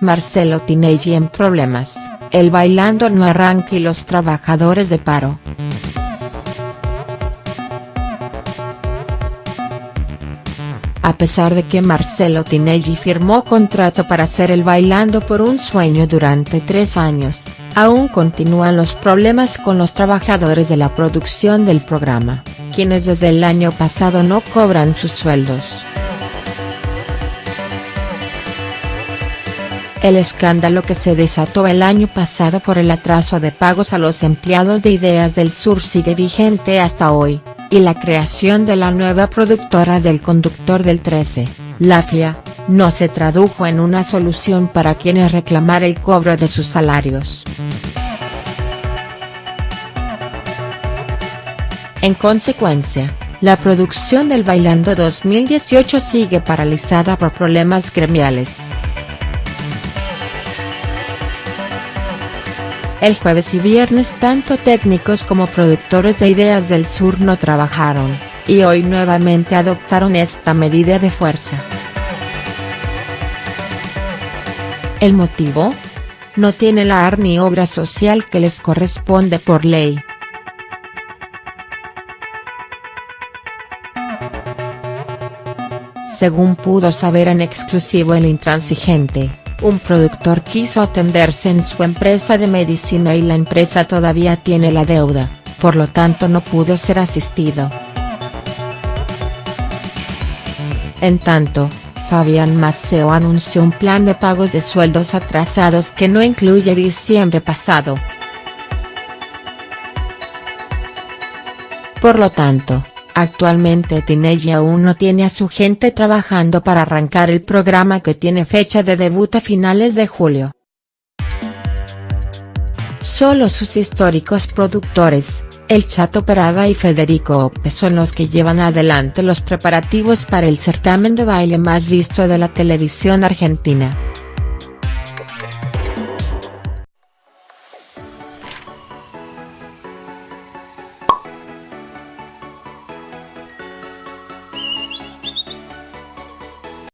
Marcelo Tinelli en problemas, el bailando no arranca y los trabajadores de paro. A pesar de que Marcelo Tinelli firmó contrato para hacer el Bailando por un Sueño durante tres años, aún continúan los problemas con los trabajadores de la producción del programa, quienes desde el año pasado no cobran sus sueldos. El escándalo que se desató el año pasado por el atraso de pagos a los empleados de Ideas del Sur sigue vigente hasta hoy, y la creación de la nueva productora del conductor del 13, Laflia, no se tradujo en una solución para quienes reclamar el cobro de sus salarios. En consecuencia, la producción del Bailando 2018 sigue paralizada por problemas gremiales. El jueves y viernes tanto técnicos como productores de Ideas del Sur no trabajaron, y hoy nuevamente adoptaron esta medida de fuerza. ¿El motivo? No tiene la AR ni obra social que les corresponde por ley. Según pudo saber en exclusivo el intransigente, un productor quiso atenderse en su empresa de medicina y la empresa todavía tiene la deuda, por lo tanto no pudo ser asistido. En tanto, Fabián Maceo anunció un plan de pagos de sueldos atrasados que no incluye diciembre pasado. Por lo tanto, Actualmente Tinelli aún no tiene a su gente trabajando para arrancar el programa que tiene fecha de debut a finales de julio. Solo sus históricos productores, El Chato Perada y Federico Ope son los que llevan adelante los preparativos para el certamen de baile más visto de la televisión argentina.